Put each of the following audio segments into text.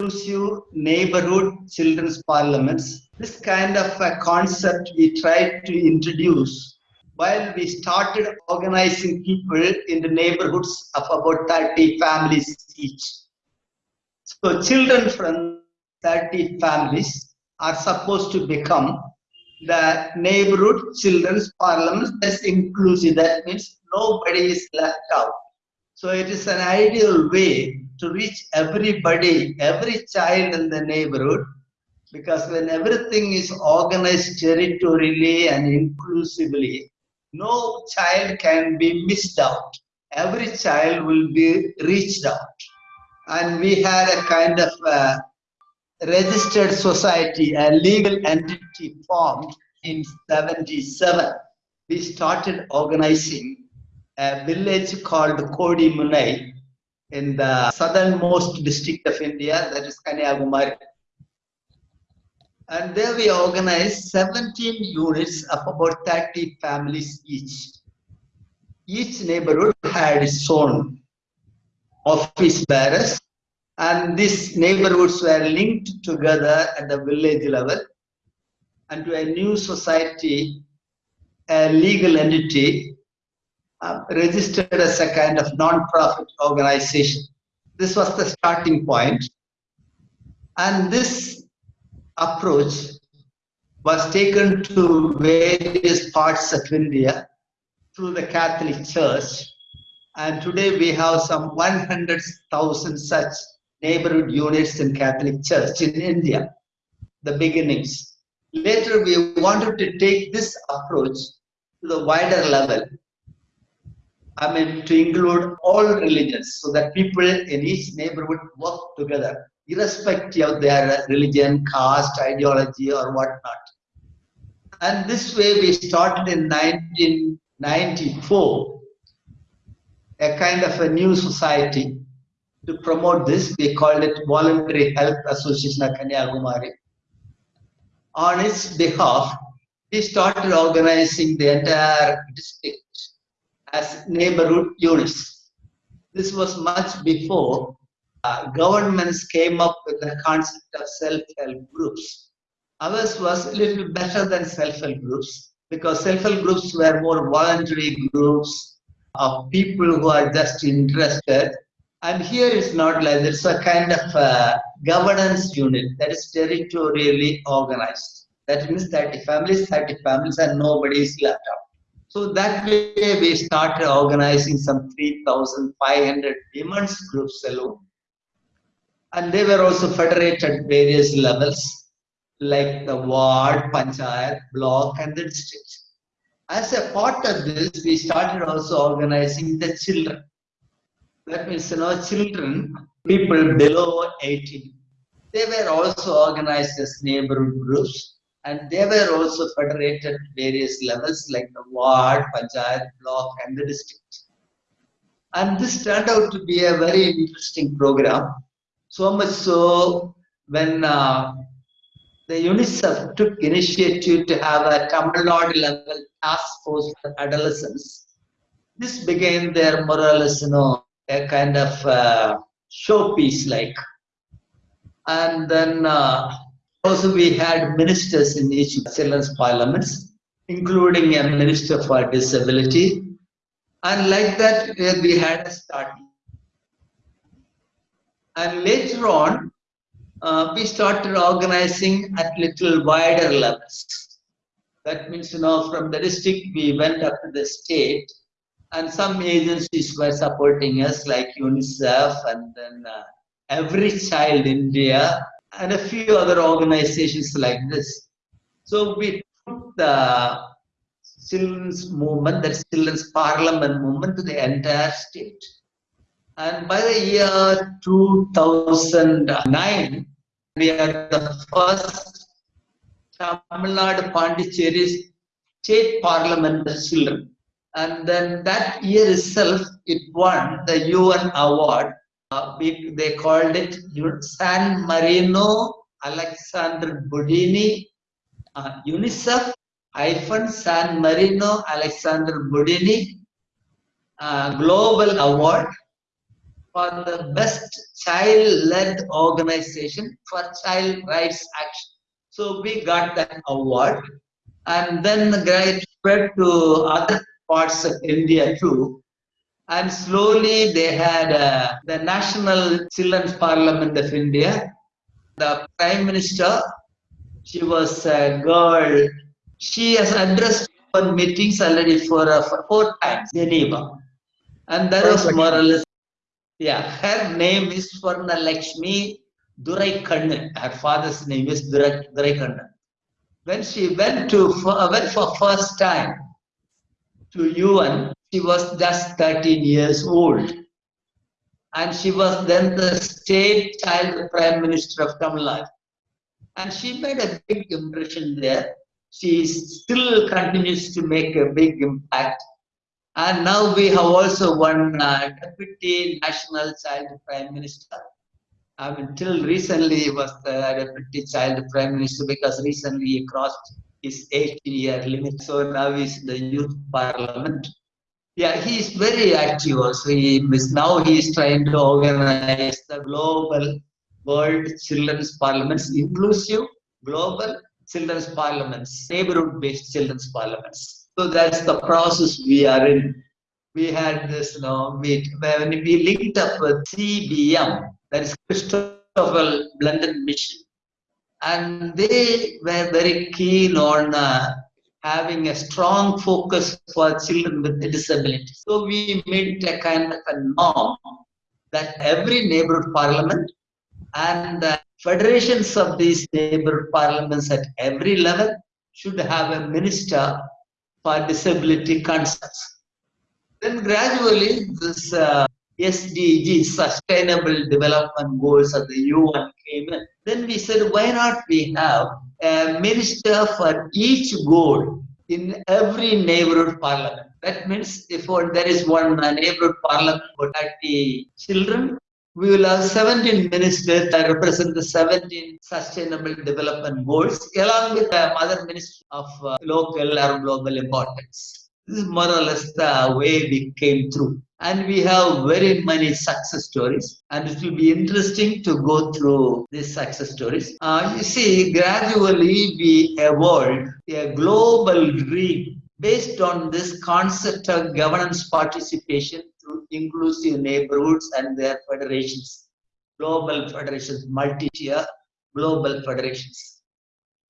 inclusive neighborhood children's parliaments. This kind of a concept we tried to introduce while we started organizing people in the neighborhoods of about 30 families each. So children from 30 families are supposed to become the neighborhood children's parliament that's inclusive. That means nobody is left out. So it is an ideal way to reach everybody, every child in the neighborhood, because when everything is organized territorially and inclusively, no child can be missed out. Every child will be reached out. And we had a kind of uh, registered society, a legal entity formed in 77. We started organizing a village called Kodimunai in the southernmost district of India, that is Kanyakumari. And there we organized 17 units of about 30 families each. Each neighborhood had its own office bearers and these neighborhoods were linked together at the village level and to a new society, a legal entity uh, registered as a kind of non-profit organization. This was the starting point. And this approach was taken to various parts of India through the Catholic Church. And today we have some 100,000 such neighborhood units in Catholic Church in India, the beginnings. Later we wanted to take this approach to the wider level. I mean to include all religions so that people in each neighborhood work together, irrespective of their religion, caste, ideology or whatnot. And this way we started in 1994, a kind of a new society to promote this, we called it Voluntary Health Association of Kanyakumari. On its behalf, we started organizing the entire district as neighborhood units. This was much before uh, governments came up with the concept of self-help groups. Ours was a little better than self-help groups because self-help groups were more voluntary groups of people who are just interested and here it's not like it's a kind of a governance unit that is territorially organized. That means 30 families, 30 families, and nobody is left out. So that way we started organizing some 3,500 women's groups alone. And they were also federated at various levels, like the ward, panchayat, block, and the district. As a part of this, we started also organizing the children that means, you know, children, people below 18, they were also organized as neighborhood groups and they were also federated at various levels like the ward, panchayat, block and the district. And this turned out to be a very interesting program. So much so when uh, the UNICEF took initiative to have a Tamil Nadu level task force for adolescents, this became their more or less, you know, a kind of uh, showpiece like. And then uh, also we had ministers in each children's parliaments, including a minister for disability. And like that, we had a start. And later on, uh, we started organizing at little wider levels. That means, you know, from the district, we went up to the state, and some agencies were supporting us like UNICEF and then uh, Every Child India and a few other organizations like this. So we took the children's movement, the children's parliament movement to the entire state. And by the year 2009, we are the first Tamil Nadu Pondicherry state parliament children and then that year itself it won the UN award. They called it San Marino Alexander Boldini uh, UNICEF hyphen San Marino Alexander Boldini uh, Global Award for the best child-led organization for child rights action. So we got that award and then the guy spread to other parts of India too. And slowly they had uh, the National Children's Parliament of India. The Prime Minister, she was a girl. She has addressed one meetings already for, uh, four times, Geneva. And that was more or less, yeah, her name is Swarna Lakshmi Durai Kannan. Her father's name is Durai, Durai Kannan. When she went to for, went for first time to UN, she was just 13 years old. And she was then the state child prime minister of Tamil Nadu. And she made a big impression there. She still continues to make a big impact. And now we have also one uh, deputy national child prime minister. I mean, till recently he was the deputy child prime minister because recently he crossed his 18 year limit. So now he's in the youth parliament. Yeah, he is very active also. He is now he is trying to organize the global world children's parliaments, inclusive global children's parliaments, neighborhood based children's parliaments. So that's the process we are in. We had this, you know, meet when we linked up with CBM, that is Christoffel Blinden Mission. And they were very keen on uh, having a strong focus for children with disabilities. So we made a kind of a norm that every neighborhood parliament and the federations of these neighborhood parliaments at every level should have a minister for disability concerns. Then gradually this uh, SDG, Sustainable Development Goals of the UN came in. Then we said, why not we have a minister for each goal in every neighborhood parliament. That means if there is one neighborhood parliament for 30 children, we will have 17 ministers that represent the 17 sustainable development goals along with the other ministers of uh, local or global importance. This is more or less the way we came through and we have very many success stories. And it will be interesting to go through these success stories. Uh, you see gradually we evolved a global dream based on this concept of governance participation through inclusive neighborhoods and their federations. Global federations multi-tier global federations.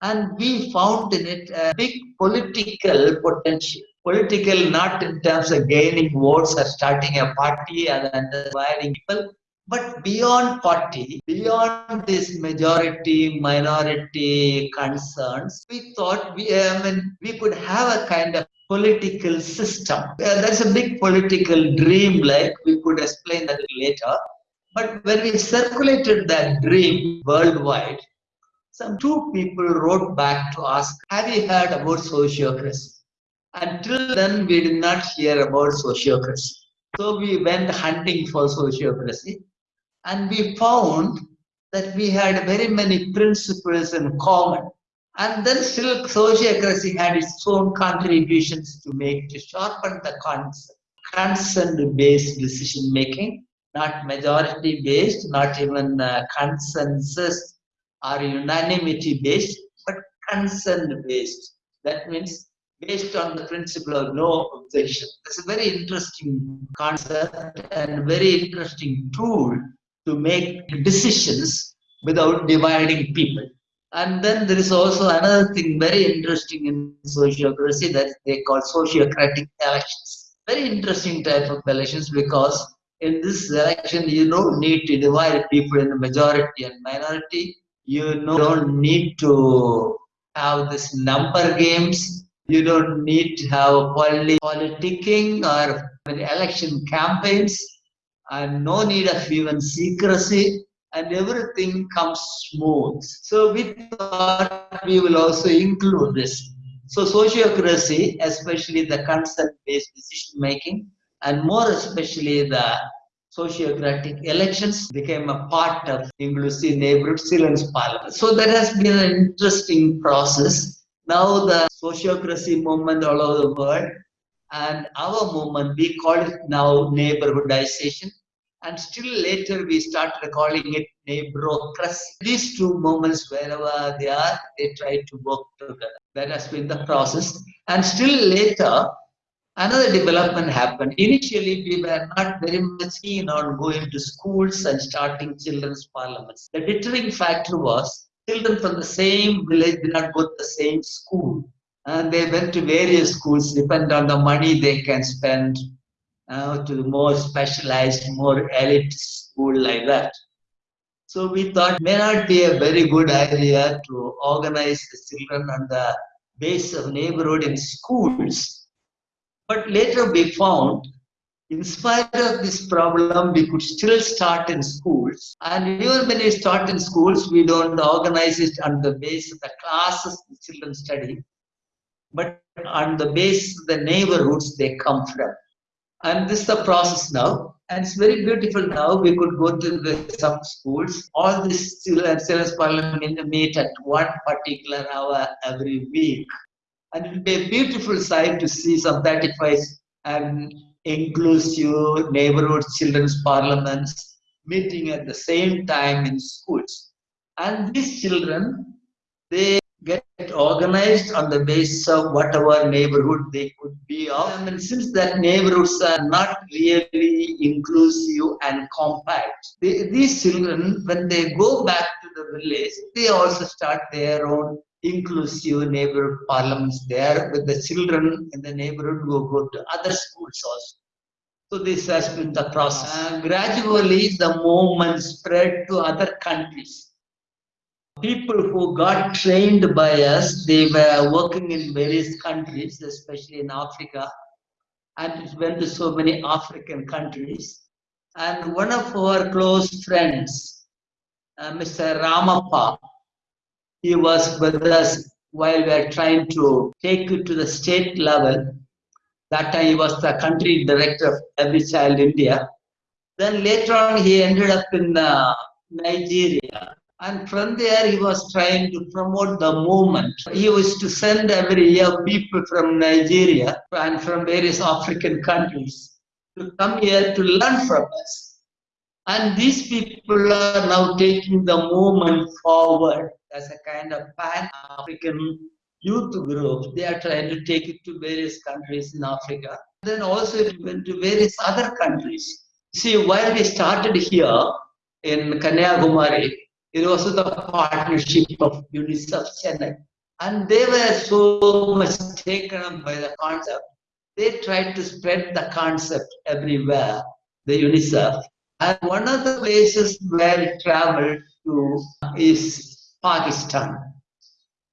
And we found in it a big political potential political not in terms of gaining votes or starting a party and inspiring people but beyond party beyond this majority minority concerns we thought we I mean, we could have a kind of political system. Uh, that's a big political dream like we could explain that later. But when we circulated that dream worldwide some two people wrote back to ask have you heard about sociocracy until then, we did not hear about sociocracy. So we went hunting for sociocracy and we found that we had very many principles in common. And then still sociocracy had its own contributions to make to sharpen the concept. Consent-based decision making, not majority-based, not even uh, consensus or unanimity-based, but consent-based. That means based on the principle of no objection. It's a very interesting concept and very interesting tool to make decisions without dividing people. And then there is also another thing very interesting in sociocracy that they call sociocratic elections. Very interesting type of elections because in this election you don't need to divide people in the majority and minority. You don't need to have this number games you don't need to have poly politicking or election campaigns and no need of even secrecy and everything comes smooth. So we thought we will also include this. So sociocracy, especially the consent-based decision making, and more especially the sociocratic elections became a part of inclusive neighborhood children's parliament. So that has been an interesting process now the sociocracy movement all over the world and our movement, we call it now neighborhoodization. and still later we started calling it neighborocracy. These two movements, wherever they are, they try to work together. That has been the process. And still later, another development happened. Initially, we were not very much keen on going to schools and starting children's parliaments. The deterring factor was children from the same village did not go to the same school. And they went to various schools, depend on the money they can spend uh, to the more specialized, more elite school like that. So we thought may not be a very good idea to organize the children on the base of neighborhood in schools. But later we found, in spite of this problem, we could still start in schools. And even when we start in schools, we don't organize it on the base of the classes the children study, but on the base of the neighborhoods they come from. And this is the process now. And it's very beautiful now. We could go to the some schools. All these children children's parliament meet at one particular hour every week. And it will be a beautiful sight to see some 35 and inclusive neighborhood children's parliaments meeting at the same time in schools and these children they get organized on the basis of whatever neighborhood they could be of. Since that neighborhoods are not really inclusive and compact, they, these children, when they go back to the village, they also start their own inclusive neighborhood parliaments there with the children in the neighborhood who go to other schools also. So this has been the process. And gradually the movement spread to other countries people who got trained by us, they were working in various countries, especially in Africa, and went to so many African countries. And one of our close friends, uh, Mr. Ramappa, he was with us while we were trying to take it to the state level. That time he was the country director of Every Child India. Then later on he ended up in uh, Nigeria and from there, he was trying to promote the movement. He used to send every year people from Nigeria and from various African countries to come here to learn from us. And these people are now taking the movement forward as a kind of pan-African youth group. They are trying to take it to various countries in Africa. Then also it went to various other countries. See, while we started here in Kanyakumari, it was the partnership of UNICEF Chennai. And they were so much taken up by the concept. They tried to spread the concept everywhere, the UNICEF. And one of the places where it traveled to is Pakistan.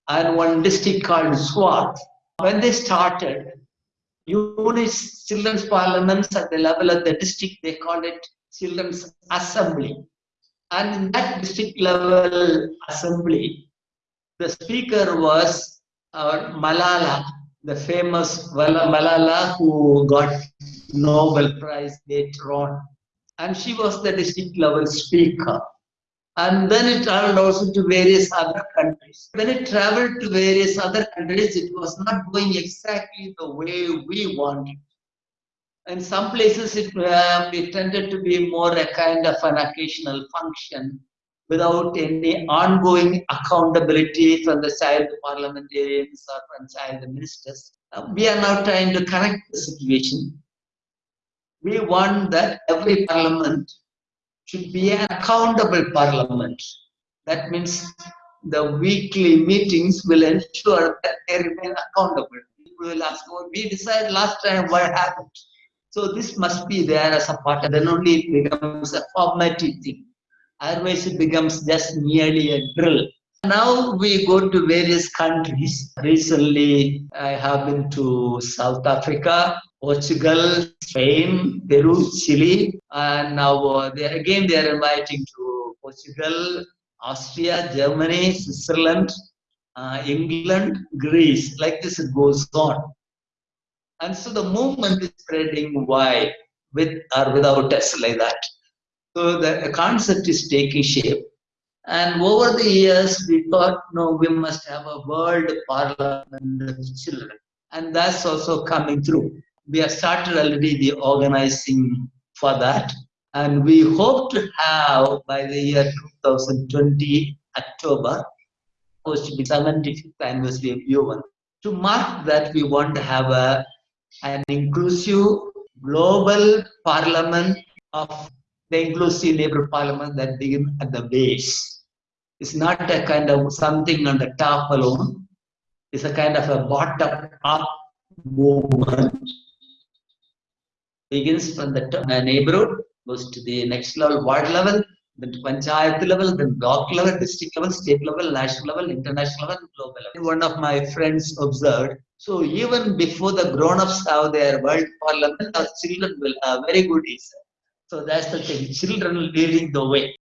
And one district called Swat. When they started, UNICEF Children's Parliaments at the level of the district, they called it Children's Assembly. And in that district level assembly, the speaker was our Malala, the famous Malala who got Nobel Prize later on. And she was the district level speaker. And then it traveled also to various other countries. When it traveled to various other countries, it was not going exactly the way we wanted in some places it, uh, it tended to be more a kind of an occasional function without any ongoing accountability from the side child parliamentarians or from the side child ministers. Uh, we are now trying to correct the situation. We want that every parliament should be an accountable parliament. That means the weekly meetings will ensure that they remain accountable. People will ask, oh, we decided last time what happened. So this must be there as a part, and then only it becomes a formative thing. Otherwise, it becomes just merely a drill. Now we go to various countries. Recently, I have been to South Africa, Portugal, Spain, Peru, Chile, and now uh, they, again they are inviting to Portugal, Austria, Germany, Switzerland, uh, England, Greece. Like this, it goes on. And so the movement is spreading wide with or without us like that. So the concept is taking shape. And over the years, we thought, no, we must have a world parliament children. And that's also coming through. We have started already the organizing for that. And we hope to have by the year 2020 October, supposed to be 75th anniversary of UN. To mark that, we want to have a an inclusive global parliament of the inclusive labor parliament that begins at the base. It's not a kind of something on the top alone. It's a kind of a bottom-up movement. Begins from the neighborhood, goes to the next level, ward level, then to panchayat level, then block level, district level, state level, national level, international level, global level. One of my friends observed, so even before the grown-ups have their world parliament, our children will have very good answer. So that's the thing, children leading the way.